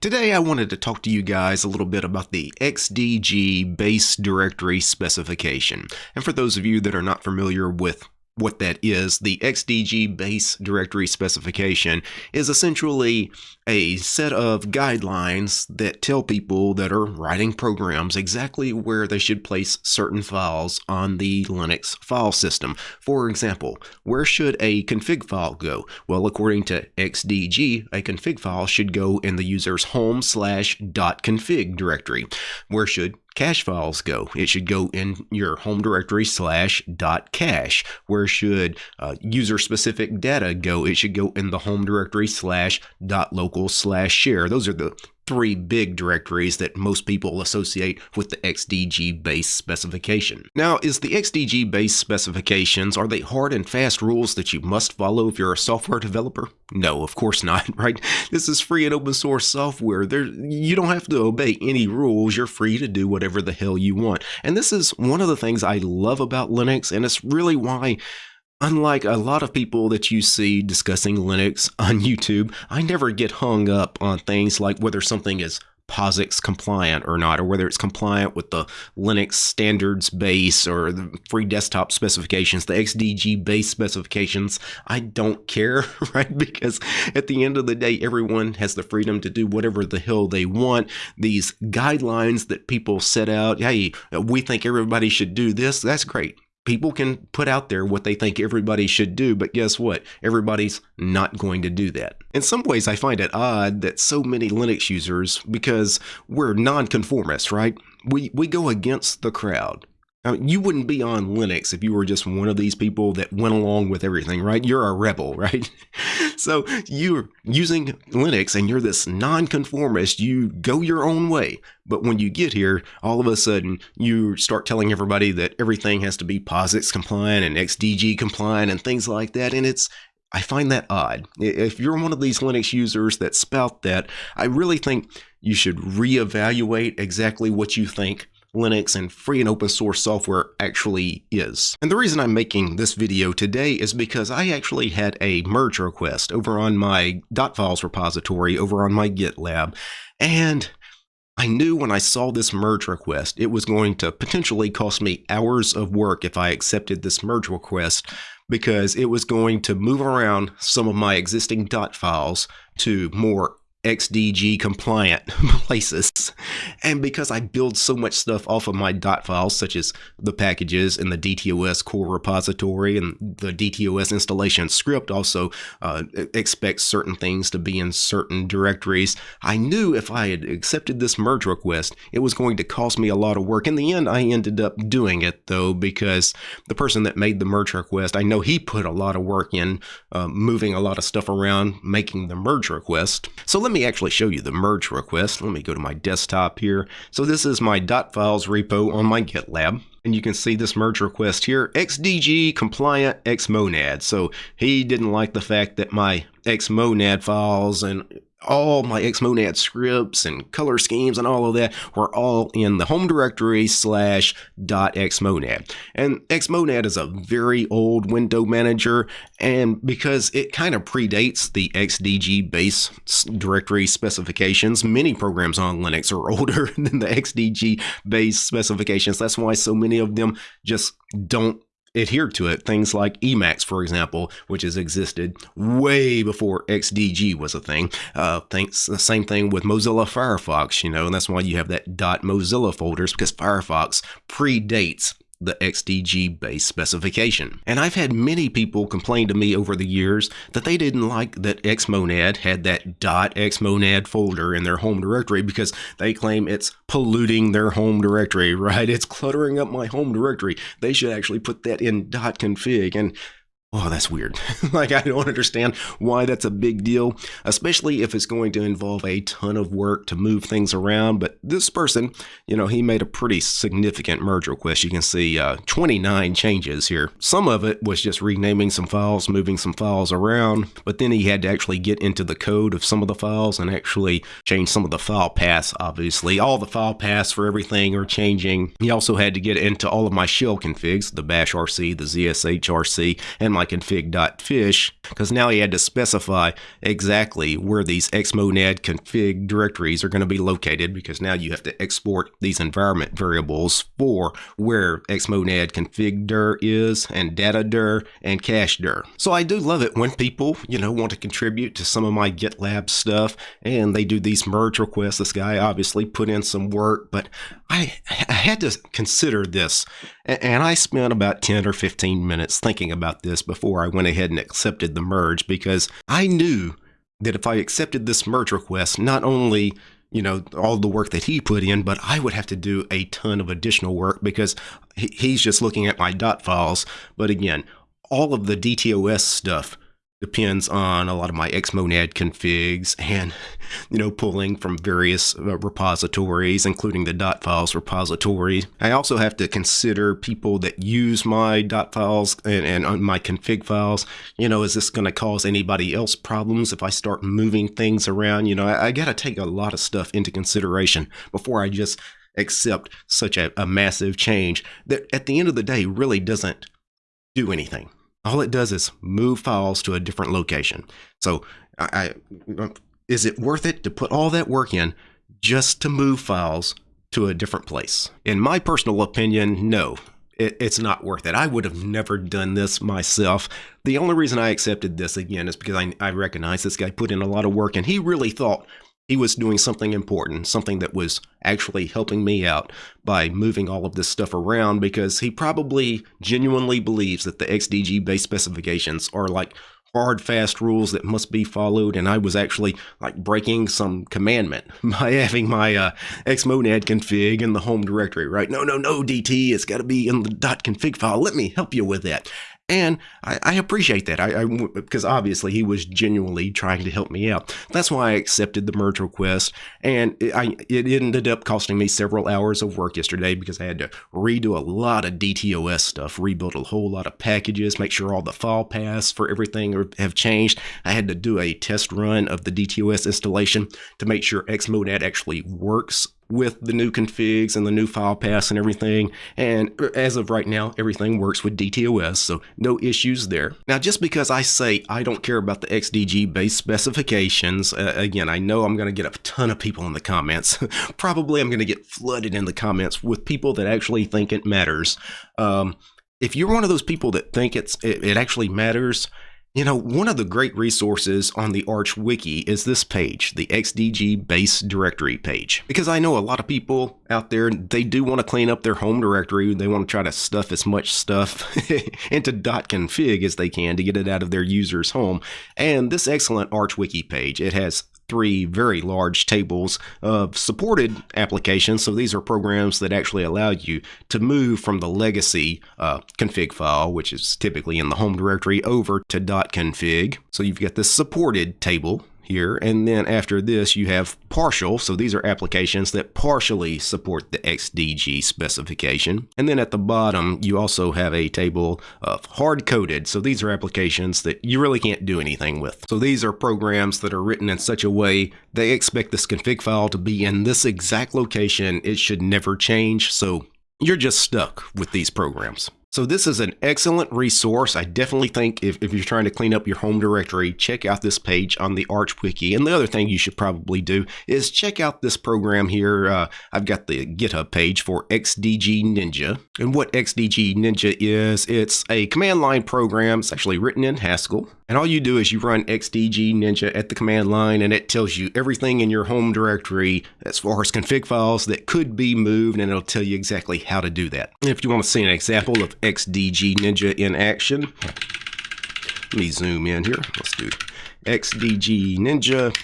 Today I wanted to talk to you guys a little bit about the XDG base directory specification. And for those of you that are not familiar with what that is, the XDG base directory specification is essentially a set of guidelines that tell people that are writing programs exactly where they should place certain files on the Linux file system. For example, where should a config file go? Well, according to XDG, a config file should go in the user's home slash dot config directory. Where should cache files go? It should go in your home directory slash dot cache. Where should uh, user specific data go? It should go in the home directory slash dot local slash share. Those are the three big directories that most people associate with the XDG base specification. Now, is the XDG base specifications, are they hard and fast rules that you must follow if you're a software developer? No, of course not, right? This is free and open source software. There, you don't have to obey any rules. You're free to do whatever the hell you want. And this is one of the things I love about Linux, and it's really why Unlike a lot of people that you see discussing Linux on YouTube, I never get hung up on things like whether something is POSIX compliant or not, or whether it's compliant with the Linux standards base or the free desktop specifications, the XDG base specifications. I don't care, right? Because at the end of the day, everyone has the freedom to do whatever the hell they want. These guidelines that people set out, hey, we think everybody should do this, that's great people can put out there what they think everybody should do, but guess what? Everybody's not going to do that. In some ways, I find it odd that so many Linux users, because we're nonconformists, right? We, we go against the crowd. I mean, you wouldn't be on Linux if you were just one of these people that went along with everything, right? You're a rebel, right? So you're using Linux and you're this nonconformist. You go your own way. But when you get here, all of a sudden you start telling everybody that everything has to be POSIX compliant and XDG compliant and things like that. And it's I find that odd. If you're one of these Linux users that spout that, I really think you should reevaluate exactly what you think Linux and free and open source software actually is. And the reason I'm making this video today is because I actually had a merge request over on my .files repository over on my GitLab, and I knew when I saw this merge request, it was going to potentially cost me hours of work if I accepted this merge request because it was going to move around some of my existing .files to more XDG compliant places. And because I build so much stuff off of my dot files, such as the packages in the DTOS core repository and the DTOS installation script also uh, expects certain things to be in certain directories, I knew if I had accepted this merge request, it was going to cost me a lot of work. In the end, I ended up doing it though, because the person that made the merge request, I know he put a lot of work in uh, moving a lot of stuff around, making the merge request. So let let me actually show you the merge request. Let me go to my desktop here. So this is my .files repo on my GitLab. And you can see this merge request here, XDG compliant xmonad. So he didn't like the fact that my xmonad files and all my xmonad scripts and color schemes and all of that were all in the home directory slash dot xmonad. And xmonad is a very old window manager, and because it kind of predates the XDG base directory specifications, many programs on Linux are older than the XDG base specifications. That's why so many of them just don't adhered to it. Things like Emacs, for example, which has existed way before XDG was a thing. Uh, the same thing with Mozilla Firefox, you know, and that's why you have that .mozilla folders because Firefox predates the XDG base specification. And I've had many people complain to me over the years that they didn't like that Xmonad had that .xmonad folder in their home directory because they claim it's polluting their home directory, right? It's cluttering up my home directory. They should actually put that in .config. And Oh, that's weird. like, I don't understand why that's a big deal, especially if it's going to involve a ton of work to move things around. But this person, you know, he made a pretty significant merge request. You can see uh, 29 changes here. Some of it was just renaming some files, moving some files around, but then he had to actually get into the code of some of the files and actually change some of the file paths, obviously. All the file paths for everything are changing. He also had to get into all of my shell configs, the bash RC, the ZSH RC, and my my config.fish because now he had to specify exactly where these xmonad config directories are going to be located because now you have to export these environment variables for where xmonad config dir is and data dir and cache dir. So I do love it when people, you know, want to contribute to some of my GitLab stuff and they do these merge requests. This guy obviously put in some work, but I, I had to consider this and I spent about 10 or 15 minutes thinking about this before I went ahead and accepted the merge because I knew that if I accepted this merge request, not only you know all the work that he put in but i would have to do a ton of additional work because he's just looking at my dot files. But again all of the dtos stuff depends on a lot of my xmonad configs and you know pulling from various uh, repositories including the dot files repository. I also have to consider people that use my dot files and, and uh, my config files. You know is this going to cause anybody else problems if i start moving things around? You know i, I got to take a lot of stuff into consideration before i just accept such a, a massive change that at the end of the day really doesn't do anything all it does is move files to a different location. So I, I, is it worth it to put all that work in just to move files to a different place? In my personal opinion, no. It, it's not worth it. I would have never done this myself. The only reason I accepted this again is because I, I recognize this guy put in a lot of work and he really thought he was doing something important, something that was actually helping me out by moving all of this stuff around because he probably genuinely believes that the XDG based specifications are like hard fast rules that must be followed and I was actually like breaking some commandment by having my uh, xmonad config in the home directory, right? No, no, no, DT, it's got to be in the .config file. Let me help you with that. And I, I appreciate that I, because obviously he was genuinely trying to help me out. That's why I accepted the merge request. And it, I, it ended up costing me several hours of work yesterday because I had to redo a lot of DTOS stuff, rebuild a whole lot of packages, make sure all the file paths for everything have changed. I had to do a test run of the DTOS installation to make sure Xmonad actually works with the new configs and the new file paths and everything. And as of right now, everything works with DTOS, so no issues there. Now, just because I say I don't care about the XDG base specifications, uh, again, I know I'm going to get a ton of people in the comments. Probably I'm going to get flooded in the comments with people that actually think it matters. Um, if you're one of those people that think it's it, it actually matters, you know, one of the great resources on the Arch Wiki is this page, the XDG base directory page. Because I know a lot of people out there, they do want to clean up their home directory. They want to try to stuff as much stuff into .config as they can to get it out of their user's home. And this excellent Arch Wiki page, it has three very large tables of supported applications. So these are programs that actually allow you to move from the legacy uh, config file, which is typically in the home directory, over to .config. So you've got this supported table here. And then after this, you have partial. So these are applications that partially support the XDG specification. And then at the bottom, you also have a table of hard-coded. So these are applications that you really can't do anything with. So these are programs that are written in such a way they expect this config file to be in this exact location. It should never change. So you're just stuck with these programs. So this is an excellent resource. I definitely think if, if you're trying to clean up your home directory, check out this page on the Arch Wiki. And the other thing you should probably do is check out this program here. Uh, I've got the GitHub page for XDG Ninja. And what XDG Ninja is, it's a command line program. It's actually written in Haskell. And all you do is you run XDG Ninja at the command line and it tells you everything in your home directory as far as config files that could be moved and it'll tell you exactly how to do that. And if you want to see an example of XDG Ninja in action, let me zoom in here. Let's do XDG Ninja.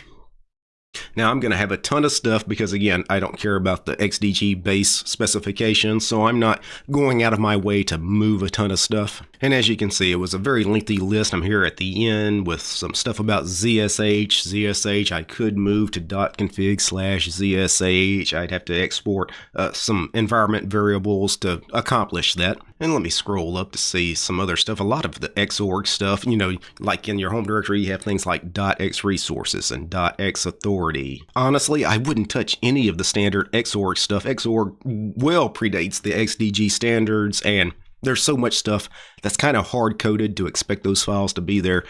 Now I'm going to have a ton of stuff because again, I don't care about the XDG base specifications, so I'm not going out of my way to move a ton of stuff. And as you can see, it was a very lengthy list. I'm here at the end with some stuff about ZSH. ZSH, I could move to .config slash ZSH. I'd have to export uh, some environment variables to accomplish that. And let me scroll up to see some other stuff. A lot of the Xorg stuff, you know, like in your home directory, you have things like .x resources and .x authority. Honestly, I wouldn't touch any of the standard Xorg stuff. Xorg well predates the XDG standards and there's so much stuff that's kind of hard coded to expect those files to be there.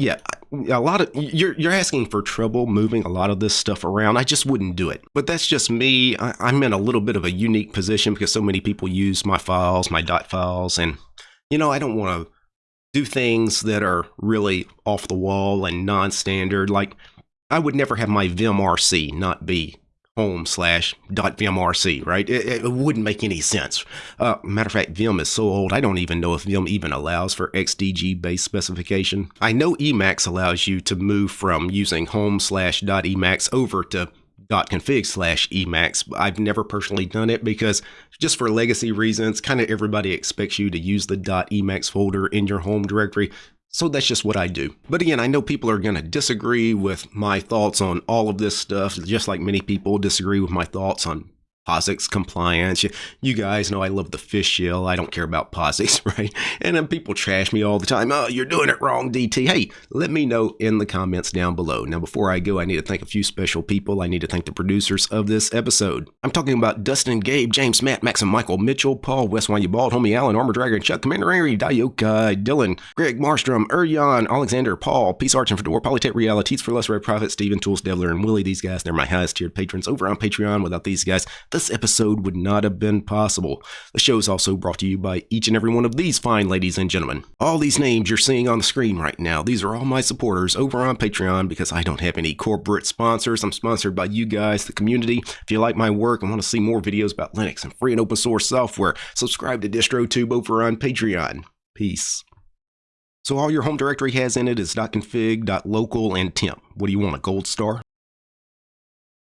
Yeah, a lot of you're you're asking for trouble moving a lot of this stuff around. I just wouldn't do it. But that's just me. I, I'm in a little bit of a unique position because so many people use my files, my dot files, and you know I don't want to do things that are really off the wall and non-standard. Like I would never have my vimrc not be home slash dot vimrc, right? It, it, wouldn't make any sense. Uh, matter of fact, Vim is so old, I don't even know if Vim even allows for XDG based specification. I know Emacs allows you to move from using home slash dot Emacs over to dot config slash emacs. I've never personally done it because just for legacy reasons, kind of everybody expects you to use the dot .emacs folder in your home directory. So that's just what I do. But again, I know people are going to disagree with my thoughts on all of this stuff, just like many people disagree with my thoughts on POSIX compliance. You, you, guys know I love the fish shell. I don't care about POSIX, right? And then people trash me all the time. Oh, you're doing it wrong, DT. Hey, let me know in the comments down below. Now, before I go, I need to thank a few special people. I need to thank the producers of this episode. I'm talking about Dustin, Gabe, James, Matt, Max, and Michael, Mitchell, Paul, West You Bald, Homie Allen, Armor Dragon, Chuck, Commander Angry, Dayoka, Dylan, Greg, Marstrom, Urjan, Alexander, Paul, Peace Arch and Fedora, Polytech Realities for Less Red Profit, Steven, Tools, Devler, and Willie. These guys, they're my highest tiered patrons over on Patreon. Without these guys, this episode would not have been possible. The show is also brought to you by each and every one of these fine ladies and gentlemen. All these names you're seeing on the screen right now, these are all my supporters over on Patreon because I don't have any corporate sponsors. I'm sponsored by you guys, the community. If you like my work and want to see more videos about Linux and free and open source software, subscribe to DistroTube over on Patreon. Peace. So all your home directory has in it is .config, .local, and temp. What do you want, a gold star?